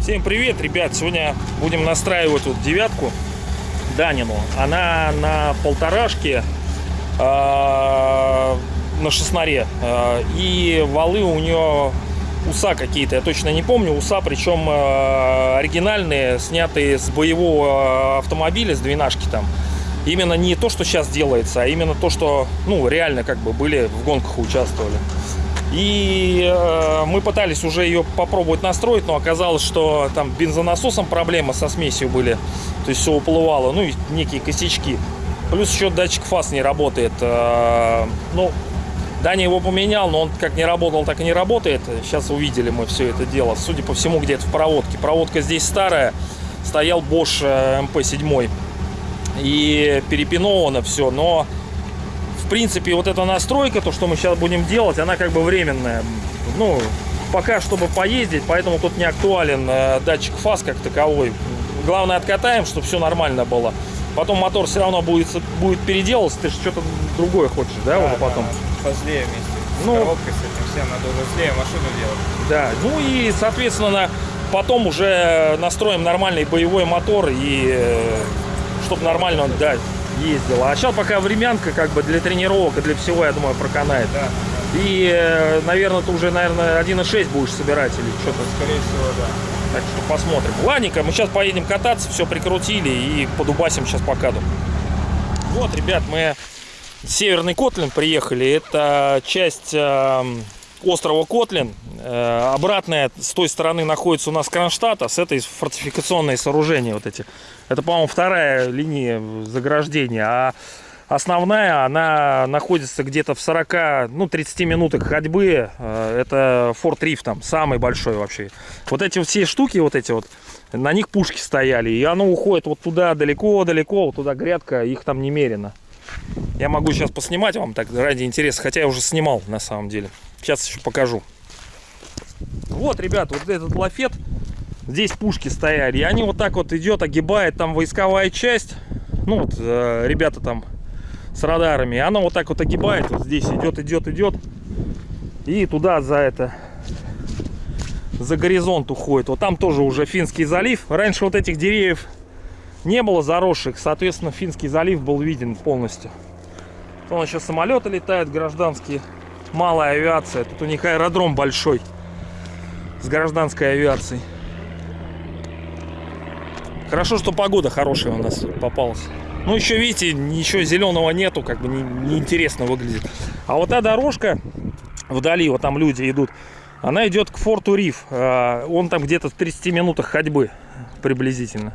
Всем привет, ребят! Сегодня будем настраивать вот девятку Данину. Она на полторашке, э, на шестнаре. Э, и валы у нее уса какие-то, я точно не помню. Уса, причем э, оригинальные, снятые с боевого автомобиля, с двенашки там. Именно не то, что сейчас делается, а именно то, что, ну, реально как бы были в гонках участвовали. И э, мы пытались уже ее попробовать настроить, но оказалось, что там бензонасосом проблемы со смесью были. То есть все уплывало, ну и некие косячки. Плюс еще датчик фаз не работает. Э, ну, Даня его поменял, но он как не работал, так и не работает. Сейчас увидели мы все это дело. Судя по всему, где-то в проводке. Проводка здесь старая. Стоял Bosch MP7. И перепиновано все, но в принципе, вот эта настройка, то, что мы сейчас будем делать, она как бы временная. Ну, пока, чтобы поездить, поэтому тут не актуален э, датчик фаз как таковой. Главное, откатаем, чтобы все нормально было. Потом мотор все равно будет, будет переделываться. Ты же что-то другое хочешь, да, Да, уже потом? да, позлее вместе. Ну. коробкой с этим всем надо уже злее машину делать. Да, ну и, соответственно, потом уже настроим нормальный боевой мотор и чтобы нормально он, да, ездил. А сейчас пока времянка как бы для тренировок и для всего, я думаю, проканает. Да, И, э, наверное, ты уже, наверное, 1.6 будешь собирать или что-то. скорее всего, да. Так что посмотрим. Ладненько, мы сейчас поедем кататься, все прикрутили и подубасим сейчас по каду. Вот, ребят, мы в Северный Котлин приехали. Это часть э, острова Котлин. Э, обратная с той стороны находится у нас Кронштадт, а с этой фортификационные сооружения вот эти. Это, по-моему, вторая линия заграждения. А основная, она находится где-то в 40, ну, 30 минутах ходьбы. Э, Это Форт Риф там, самый большой вообще. Вот эти все штуки, вот эти вот, на них пушки стояли. И оно уходит вот туда далеко-далеко, вот туда грядка, их там немерено. Я могу сейчас поснимать вам так ради интереса, хотя я уже снимал на самом деле. Сейчас еще покажу. Вот, ребят, вот этот лафет, здесь пушки стояли, и они вот так вот идет, огибает там войсковая часть. Ну вот, э, ребята там с радарами. И она вот так вот огибает, вот здесь идет, идет, идет. И туда за это, за горизонт уходит. Вот там тоже уже Финский залив. Раньше вот этих деревьев не было заросших, соответственно, Финский залив был виден полностью. Вон еще самолеты летают гражданские, малая авиация. Тут у них аэродром большой с гражданской авиацией. Хорошо, что погода хорошая у нас попалась. Ну, еще, видите, ничего зеленого нету, как бы неинтересно не выглядит. А вот та дорожка вдали, вот там люди идут, она идет к форту Риф. А, Он там где-то в 30 минутах ходьбы приблизительно.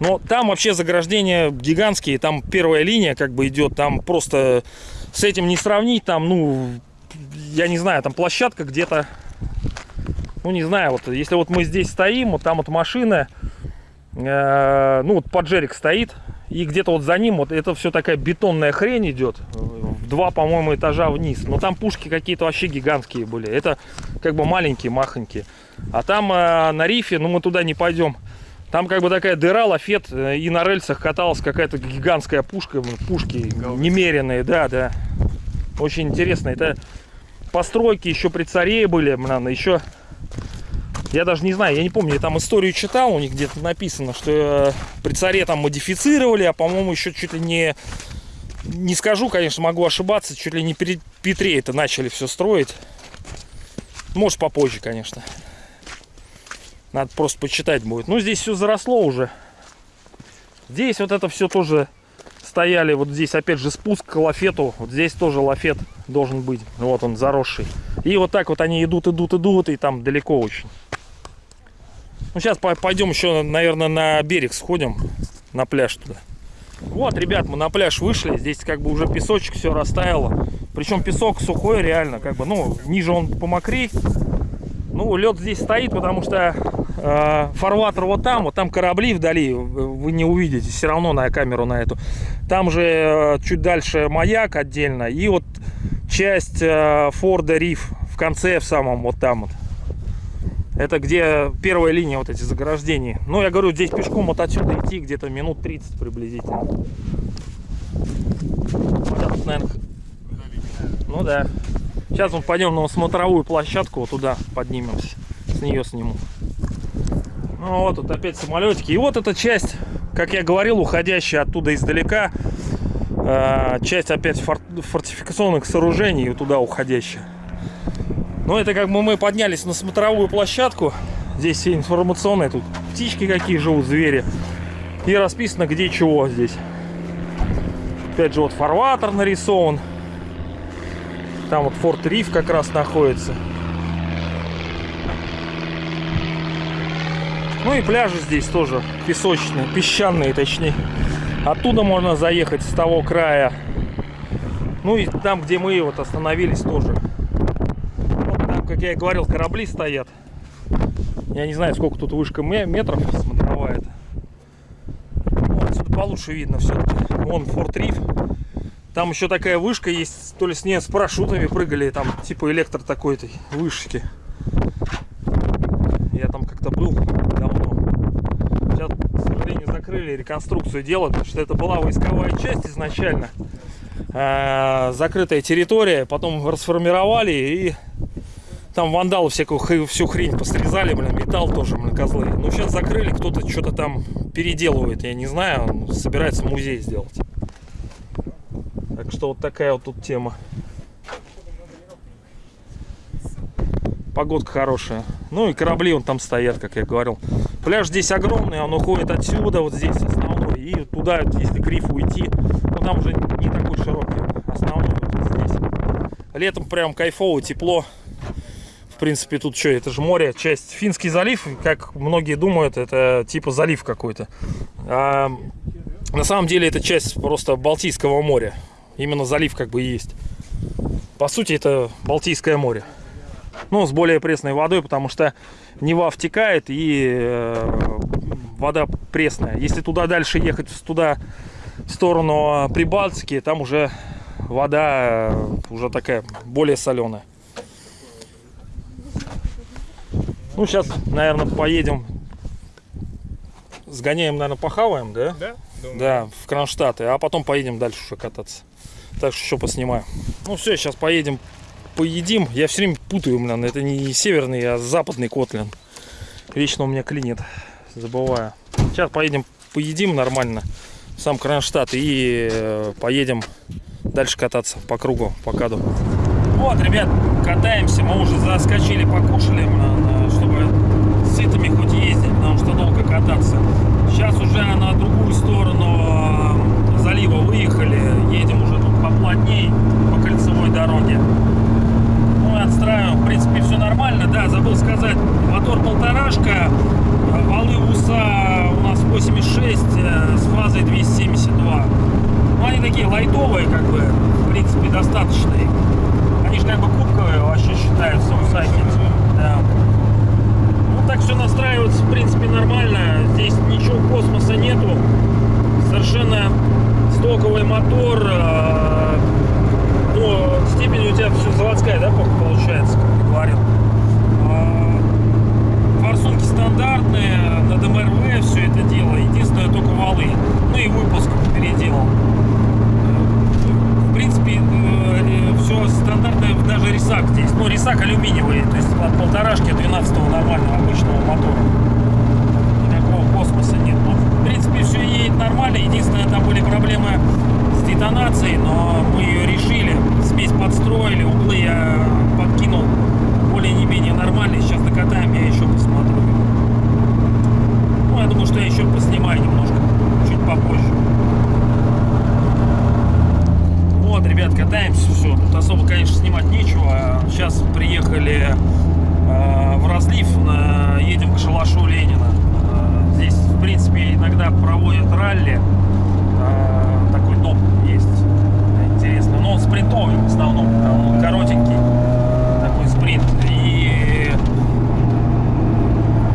Но там вообще заграждения гигантские, там первая линия как бы идет, там просто с этим не сравнить, там, ну, я не знаю, там площадка где-то, ну, не знаю, вот если вот мы здесь стоим, вот там вот машина, э, ну, вот поджерик стоит, и где-то вот за ним вот это все такая бетонная хрень идет, в два, по-моему, этажа вниз, но там пушки какие-то вообще гигантские были, это как бы маленькие, махонькие, а там э, на рифе, ну, мы туда не пойдем, там как бы такая дыра, лафет, э, и на рельсах каталась какая-то гигантская пушка, пушки немеренные, да, да. Очень интересно. Это постройки еще при царе были, блин, еще... Я даже не знаю, я не помню, я там историю читал, у них где-то написано, что э, при царе там модифицировали, а по-моему еще чуть ли не... Не скажу, конечно, могу ошибаться, чуть ли не при Петре это начали все строить. Может попозже, конечно. Надо просто почитать будет. Ну, здесь все заросло уже. Здесь вот это все тоже стояли. Вот здесь опять же спуск к лафету. Вот здесь тоже лафет должен быть. Вот он заросший. И вот так вот они идут, идут, идут. И там далеко очень. Ну, сейчас пойдем еще, наверное, на берег сходим. На пляж туда. Вот, ребят, мы на пляж вышли. Здесь как бы уже песочек все растаяло. Причем песок сухой реально. Как бы, ну, ниже он помокрей. Ну, лед здесь стоит, потому что э, фарватер вот там, вот там корабли вдали, вы не увидите все равно на камеру на эту. Там же э, чуть дальше маяк отдельно и вот часть э, Форда Риф в конце, в самом вот там вот. Это где первая линия вот эти заграждения. Ну, я говорю, здесь пешком вот отсюда идти где-то минут 30 приблизительно. наверное... Ну да. Сейчас мы пойдем на смотровую площадку, вот туда поднимемся. С нее сниму. Ну вот тут опять самолетики. И вот эта часть, как я говорил, уходящая оттуда издалека. э, часть опять фор- фортификационных сооружений туда уходящая. Ну это как бы мы поднялись на смотровую площадку. Здесь все информационные, тут птички какие живут, звери. И расписано где чего здесь. Опять же вот фарватер нарисован. Там вот Форт Риф как раз находится. Ну и пляжи здесь тоже песочные, песчаные точнее. Оттуда можно заехать с того края. Ну и там, где мы вот остановились тоже. Вот как я и говорил, корабли стоят. Я не знаю, сколько тут вышка ме- метров смотровая. Ну, отсюда получше видно все-таки. Вон Форт Риф. Там еще такая вышка есть, то ли с ней с парашютами прыгали, там типа электро такой-то вышки. Я там как-то был давно. Сейчас, к сожалению, закрыли реконструкцию делать, потому что это была войсковая часть изначально. А, закрытая территория, потом расформировали и там вандалы всякую всю хрень посрезали, блин, металл тоже, блин, козлы. Ну, сейчас закрыли, кто-то что-то там переделывает, я не знаю, он собирается музей сделать. Так что вот такая вот тут тема. Погодка хорошая. Ну и корабли вон там стоят, как я говорил. Пляж здесь огромный, он уходит отсюда, вот здесь основной. И туда, если к рифу уйти, ну там уже не такой широкий. Основной вот здесь. Летом прям кайфово, тепло. Принципе, тут что, это же море, часть Финский залив, как многие думают, это типа залив какой-то. А на самом деле это часть просто Балтийского моря. Именно залив как бы есть. По сути, это Балтийское море. Ну, с более пресной водой, потому что Нева втекает и э, вода пресная. Если туда дальше ехать, туда в сторону Прибалтики, там уже вода э, уже такая более соленая. Ну, сейчас, наверное, поедем. Сгоняем, наверное, похаваем, да? Да? Думаю. Да, в Кронштадты, а потом поедем дальше уже кататься. Так что еще поснимаю. Ну все, сейчас поедем, поедим. Я все время путаю, блин, это не северный, а западный Котлин. Вечно у меня клинит, забываю. Сейчас поедем, поедим нормально в сам Кронштадт и э, поедем дальше кататься по кругу, по каду. Вот, ребят, катаемся, мы уже заскочили, покушали, блин, чтобы сытыми хоть ездить, потому что долго кататься. Сейчас уже на другую сторону э, залива выехали, едем уже тут поплотней по кольцевой дороге. Ну и отстраиваем, в принципе, все нормально. Да, забыл сказать, мотор полторашка, э, валы УСА у нас 8,6 э, с фазой 272. Ну, они такие лайтовые, как бы, в принципе, достаточные. Они же как бы кубковые вообще считаются усаки. Да. Так все настраивается, в принципе, нормально. Здесь ничего космоса нету. Совершенно стоковый мотор. Ну, степень у тебя все заводская, да, по- получается, как ты говорил. А, Форсунки стандартные, на ДМРВ все это дело. Единственное, только валы. Ну и выпуск переделал. В принципе, все стандартное, даже рисак здесь. Ну, рисак алюминиевый, то есть от полторашки 12 нормального обычного мотора. Никакого космоса нет. Ну, в принципе, все едет нормально. Единственное, там были проблемы с детонацией, но мы ее решили. Смесь подстроили, углы я подкинул более не менее нормальные. Сейчас докатаем, я еще посмотрю. Ну, я думаю, что я еще поснимаю немножко, чуть попозже. Вот, ребят, катаемся, все. Тут особо, конечно, снимать нечего. Сейчас приехали э, в разлив, едем к шалашу Ленина. Э, здесь, в принципе, иногда проводят ралли. Э, такой дом есть интересный. Но он спринтовый в основном. Он коротенький. Такой спринт. И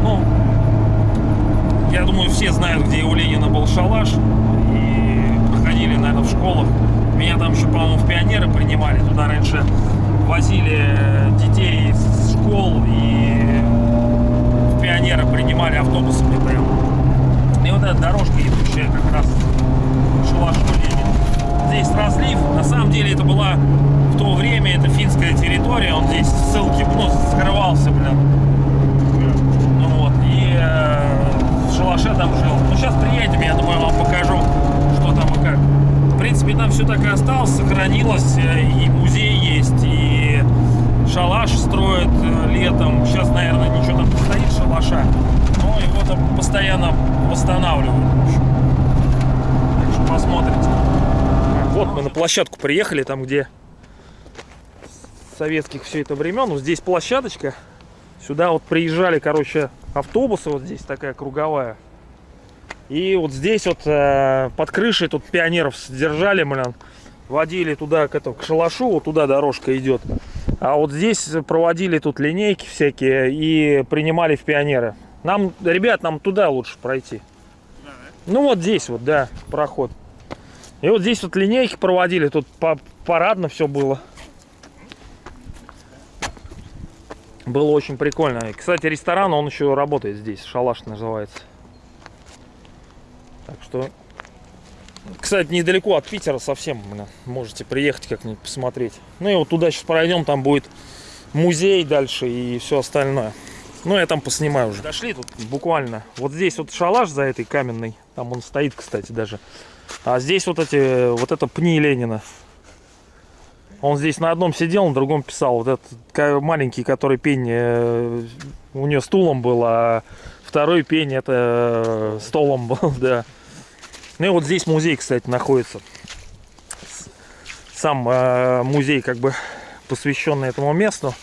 ну, я думаю, все знают, где у Ленина был шалаш. И проходили, наверное, в школах. Меня там еще, по-моему, в пионеры принимали. Туда раньше возили детей из школ и в пионеры принимали автобусами прям. И вот эта дорожка, идущая как раз шалашу Ленина. Здесь разлив. На самом деле это была в то время это финская территория, он здесь ссылки, ну, скрывался, блин. Ну вот, и э, в шалаше там жил. Ну, сейчас приедем, я думаю, вам покажу, что там и как. В принципе, там все так и осталось, сохранилось, э, и музей есть, и шалаш строят э, летом. Сейчас, наверное, ничего там не стоит шалаша, но его там постоянно восстанавливают. Так что посмотрите. Вот мы на площадку приехали, там где советских все это времен. Вот здесь площадочка. Сюда вот приезжали, короче, автобусы. Вот здесь такая круговая. И вот здесь вот э, под крышей тут пионеров содержали, блин. Водили туда к, этому, к шалашу, вот туда дорожка идет. А вот здесь проводили тут линейки всякие и принимали в пионеры. Нам, ребят, нам туда лучше пройти. Ну вот здесь вот, да, проход. И вот здесь вот линейки проводили, тут по парадно все было. Было очень прикольно. И, кстати, ресторан, он еще работает здесь, шалаш называется. Так что, кстати, недалеко от Питера совсем, можете приехать как-нибудь посмотреть. Ну и вот туда сейчас пройдем, там будет музей дальше и все остальное. Ну, я там поснимаю уже. Дошли тут буквально. Вот здесь вот шалаш за этой каменной. Там он стоит, кстати, даже. А здесь вот эти, вот это пни Ленина. Он здесь на одном сидел, на другом писал. Вот этот маленький, который пень, э, у нее стулом был, а второй пень это э, столом был, да. Ну и вот здесь музей, кстати, находится. Сам э, музей как бы посвященный этому месту.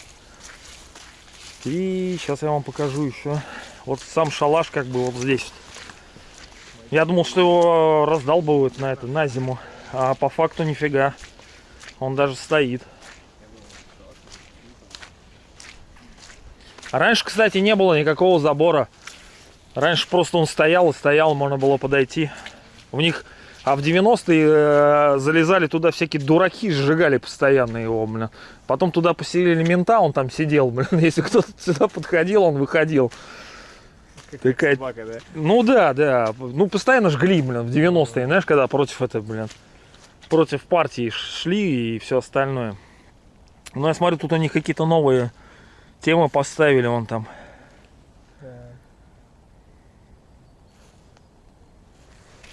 И сейчас я вам покажу еще. Вот сам шалаш как бы вот здесь. Я думал, что его раздалбывают на это, на зиму. А по факту нифига. Он даже стоит. Раньше, кстати, не было никакого забора. Раньше просто он стоял и стоял, можно было подойти. У них, а в 90-е э, залезали туда всякие дураки, сжигали постоянно его, блин. Потом туда поселили мента, он там сидел, блин. Если кто-то сюда подходил, он выходил. Такая Собака, да? ну да, да. Ну, постоянно жгли, блин, в 90-е, знаешь, когда против это, блин, против партии шли и все остальное. Ну, я смотрю, тут у них какие-то новые темы поставили, вон там.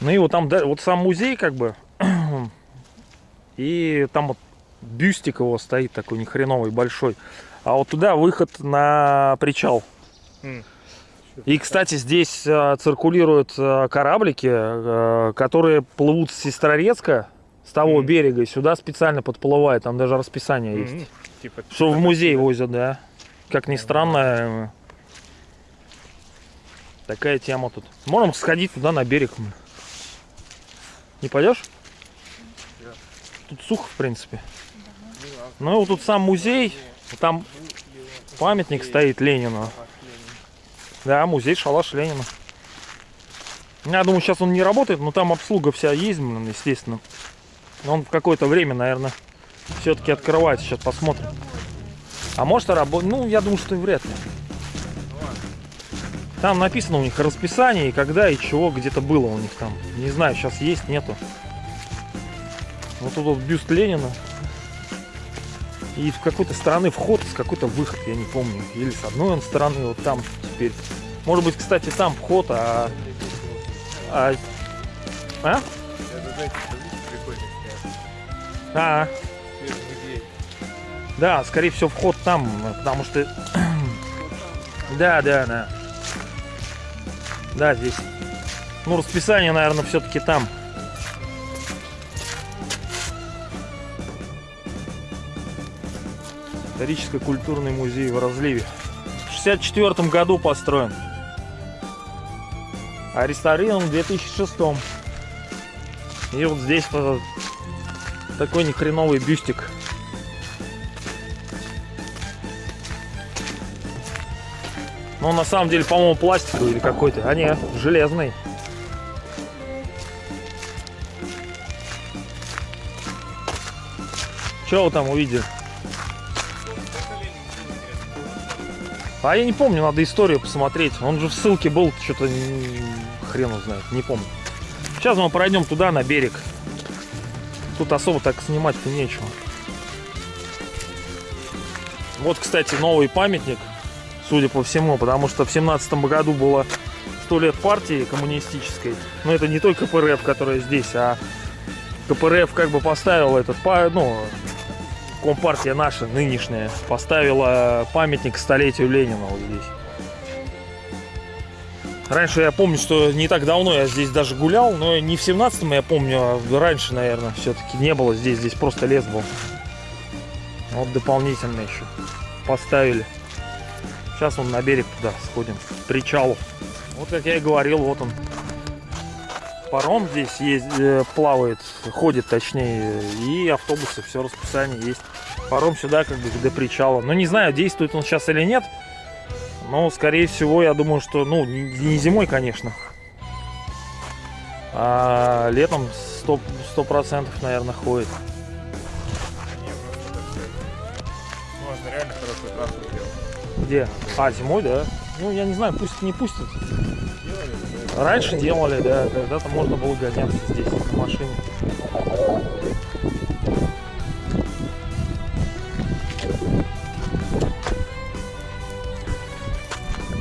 Ну и вот там, да, вот сам музей, как бы, и там вот бюстик его стоит такой нехреновый, большой. А вот туда выход на причал. И, кстати, здесь э, циркулируют э, кораблики, э, которые плывут с Сестрорецка, с того Мгм. берега, и сюда специально подплывают. Там даже расписание есть. Мгм. Типа, Что в музей возят, да. Как ни странно, такая тема тут. Можем сходить туда на берег. м. Не пойдешь? Тут сухо, в принципе. Ну и вот тут сам музей. Там памятник стоит Ленину. Да, музей Шалаш Ленина. Я думаю, сейчас он не работает, но там обслуга вся есть, естественно. Он в какое-то время, наверное, все-таки открывается. Сейчас посмотрим. А может и работает? Ну, я думаю, что и вряд ли. Там написано у них расписание, и когда, и чего где-то было у них там. Не знаю, сейчас есть, нету. Вот тут вот бюст Ленина. И в какой-то стороны вход, с какой-то выход, я не помню. Или с одной он стороны, вот там теперь. Может быть, кстати, там вход, а... А? А? А. Да, скорее всего, вход там, потому что... Да, да, да. Да, здесь. Ну, расписание, наверное, все-таки там. Историческо-культурный музей в разливе. В 64 году построен. А реставрирован в 2006. И вот здесь вот такой нехреновый бюстик. Ну, он на самом деле, по-моему, пластиковый или какой-то. А не, железный. Что вы там увидели? А я не помню, надо историю посмотреть. Он же в ссылке был, что-то хрен его знает, не помню. Сейчас мы пройдем туда, на берег. Тут особо так снимать-то нечего. Вот, кстати, новый памятник, судя по всему, потому что в семнадцатом году было 100 лет партии коммунистической. Но это не только КПРФ, которая здесь, а КПРФ как бы поставил этот, ну, Компартия наша, нынешняя, поставила памятник столетию Ленина вот здесь. Раньше я помню, что не так давно я здесь даже гулял, но не в 17-м, я помню, а раньше, наверное, все-таки не было здесь, здесь просто лес был. Вот дополнительно еще поставили. Сейчас он на берег туда сходим, к причалу. Вот как я и говорил, вот он. Паром здесь есть, э, плавает, ходит точнее, и автобусы, все расписание есть. Паром сюда как бы до причала. Но не знаю, действует он сейчас или нет. Но, скорее всего, я думаю, что, ну, не, зимой, конечно. А летом 100%, 100% наверное, ходит. Можно реально хорошую трассу. Где? А, зимой, да? Ну, я не знаю, пусть не пустят. Раньше делали, да, когда-то можно было гоняться здесь на машине.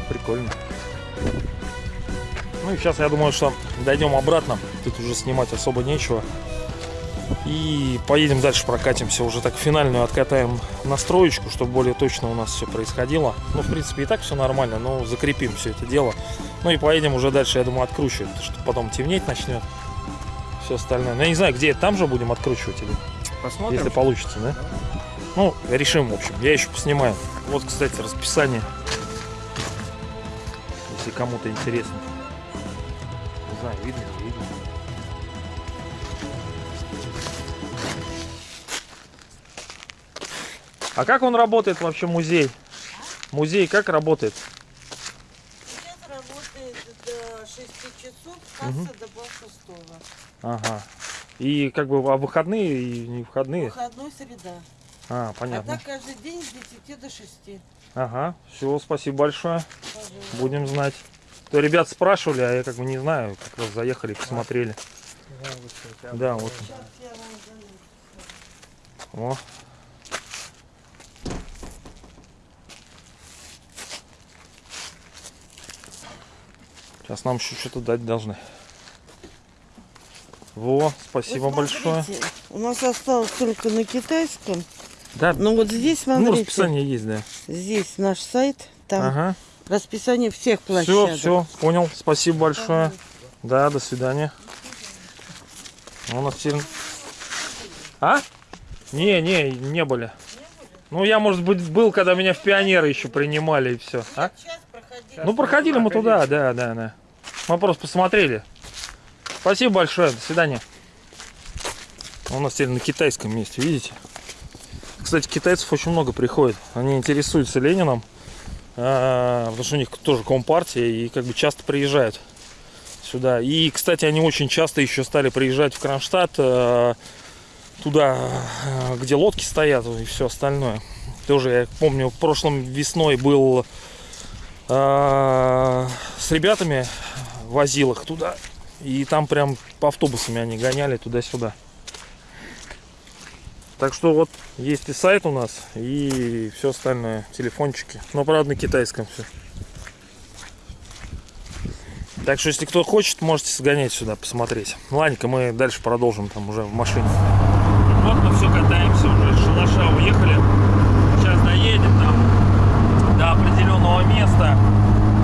Прикольно. Ну и сейчас я думаю, что дойдем обратно. Тут уже снимать особо нечего. И поедем дальше, прокатимся. Уже так финальную откатаем настроечку, чтобы более точно у нас все происходило. Ну, в принципе, и так все нормально, но закрепим все это дело. Ну и поедем уже дальше, я думаю, откручивать, потому что потом темнеть начнет. Все остальное. Ну, я не знаю, где там же будем откручивать или Посмотрим. если получится, да? Ну, решим, в общем. Я еще поснимаю. Вот, кстати, расписание. Если кому-то интересно. Не знаю, видно, А как он работает вообще, музей? Музей как работает? Сейчас работает до 6 часов, касса до полшестого. Ага. И как бы а выходные и не выходные? Выходной среда. А, А понятно. так каждый день с 10 до 6. Ага. Все, спасибо большое. Пожалуйста. Будем знать. То ребят спрашивали, а я как бы не знаю. Как раз заехали, посмотрели. Да, вот. Сейчас я вам даю. О. Сейчас нам еще что-то дать должны. Во, спасибо Вы большое. У нас осталось только на китайском. Да, Но вот здесь, ну, смотрите, расписание есть, да. здесь наш сайт, там Ага. расписание всех Все, площадок. все, понял. Спасибо большое. Да, до свидания. У нас теперь... А? Не, не, не были. Ну, я, может быть, был, когда меня в пионеры еще принимали и все. А? Ну, проходили мы туда, да, да, да. Мы просто посмотрели. Спасибо большое, до свидания. У нас теперь на китайском месте, видите? Кстати, китайцев очень много приходит. Они интересуются Лениным, а, потому что у них тоже компартия, и как бы часто приезжают сюда. И, кстати, они очень часто еще стали приезжать в Кронштадт, а, туда, а, где лодки стоят и все остальное. Тоже, я помню, в прошлом весной был с ребятами возил их туда. И там прям по автобусами они гоняли туда-сюда. Так что вот есть и сайт у нас, и все остальное, телефончики. Но правда на китайском все. Так что если кто хочет, можете сгонять сюда, посмотреть. Ладненько, мы дальше продолжим там уже в машине. Вот мы все катаемся уже, с шалаша уехали. Сейчас доедем там до определенного места,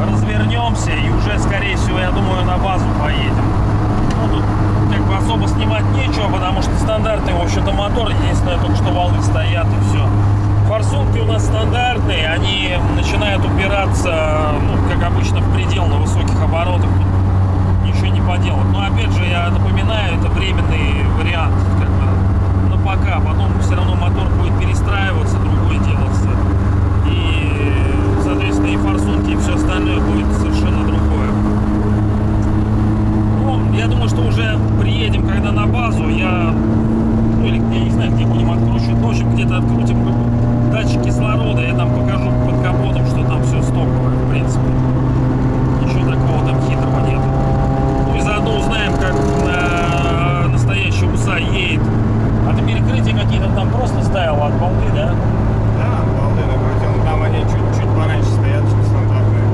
развернемся и уже, скорее всего, я думаю, на базу поедем. Ну, тут как бы особо снимать нечего, потому что стандартный, в общем-то, мотор. Единственное, только что валы стоят и все. Форсунки у нас стандартные, они начинают упираться, ну, как обычно, в предел на высоких оборотах. Ничего не поделать. Но, опять же, я напоминаю, это временный вариант, как бы, на пока. Потом все равно мотор будет перестраиваться, другое делаться. И, соответственно, и форсунки, и все остальное будет совершенно другое. Ну, я думаю, что уже приедем, когда на базу, я, ну, или я не знаю, где будем откручивать, но, в общем, где-то открутим датчик кислорода, я там покажу под капотом, что там все стоковое, в принципе. Ничего такого там хитрого нету. Ну и заодно узнаем, как э, настоящий УСА едет какие-то там просто ставил от балды, да? Да, балды накрутил. Но там они чуть-чуть пораньше стоят, чем стандартные.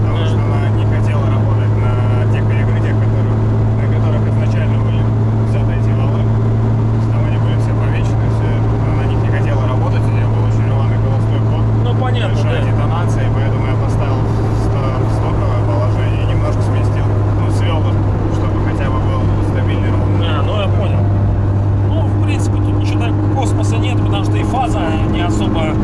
Потому что она не хотела работать на тех перекрытиях, которые, на которых изначально были взяты эти валы. То есть Там они были все помечены, все. Она на них не хотела работать, у нее был очень рваный холостой ход. Ну, понятно, большая да. детонация, и поэтому я поставил в ста- в стоковое положение и немножко сместил, ну, свел, чтобы хотя бы был стабильный ровный. А, ну я понял. Ну, в принципе, тут ничего так космоса нет, потому что и фаза не особо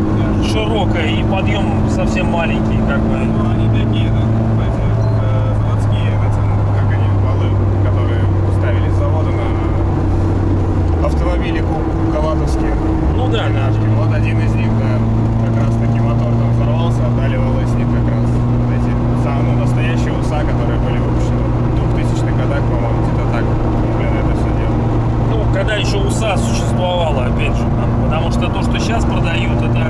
широкая, и подъем совсем маленький, как бы. Ну, они такие, да, эти, э, заводские, эти, ну, как они, валы, которые ставили с завода на автомобили ку- калатовские. Ну да, да. Вот один из них, да, как раз таки мотор там взорвался, отдали валы с них как раз вот эти, сам- ну, настоящие УСА, которые были выпущены в 2000-х годах, по-моему, где-то так, блин, это все дело. Ну, когда еще УСА существовало, опять же. там, Потому что то, что сейчас продают, это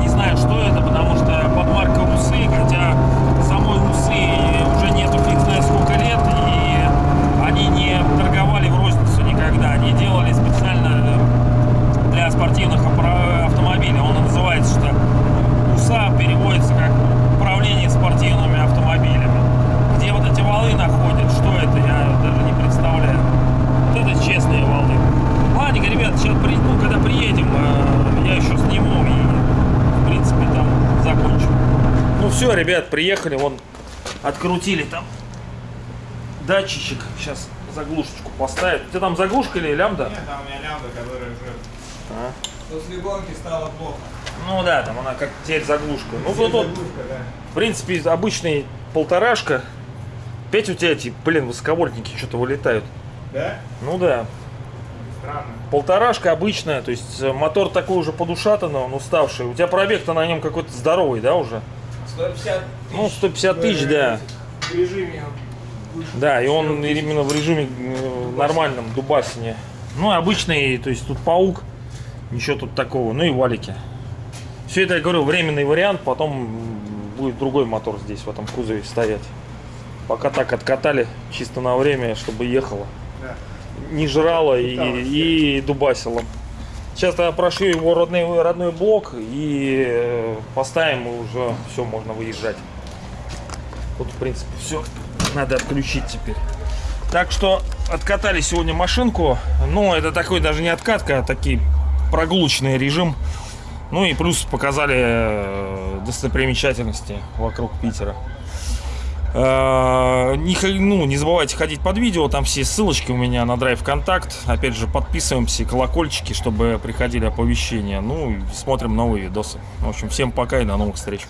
не знаю, что это, потому что подмарка УСы, хотя самой УСы уже нету фиг знает сколько лет, и они не торговали в розницу никогда. Они делали специально для спортивных аппара- автомобилей. Он и называется, что УСА переводится как управление спортивными автомобилями. Где вот эти валы находят, что это, я даже не представляю. Вот это честные валы. Ладненько, ребят, сейчас при, ну, когда приедем, э, я еще сниму и, в принципе, там закончим. Ну все, ребят, приехали, вон открутили там датчичек. Сейчас заглушечку поставят. У тебя там заглушка или лямбда? Нет, там у меня лямбда, которая уже А. после гонки стала плохо. Ну да, там она как теперь заглушка. Ну тут вот, в принципе, обычный полторашка. Опять у тебя эти, блин, высоковольтники что-то вылетают. Да? Ну да. Странно. Полторашка обычная, то есть э, мотор такой уже подушатанный, он уставший. У тебя пробег-то на нем какой-то здоровый, да, уже? 150 Ну, 150 тысяч, да. В режиме Да, и он именно в режиме э, нормальном, дубасине. Ну, и обычный, то есть тут паук, ничего тут такого, ну и валики. Все это, я говорю, временный вариант, потом будет другой мотор здесь, в этом кузове стоять. Пока так откатали, чисто на время, чтобы ехало. Да. Не жрало и, и дубасило. Сейчас я прошью его родной, родной блок и э, поставим, и уже все, можно выезжать. Тут, в принципе, все надо отключить теперь. Так что откатали сегодня машинку. Ну, это такой даже не откатка, а такой прогулочный режим. Ну и плюс показали э, достопримечательности вокруг Питера. Э, Не, ну, не забывайте ходить под видео, там все ссылочки у меня на Драйв Контакт. Опять же, подписываемся, колокольчики, чтобы приходили оповещения. Ну смотрим новые видосы. В общем, всем пока и до новых встреч.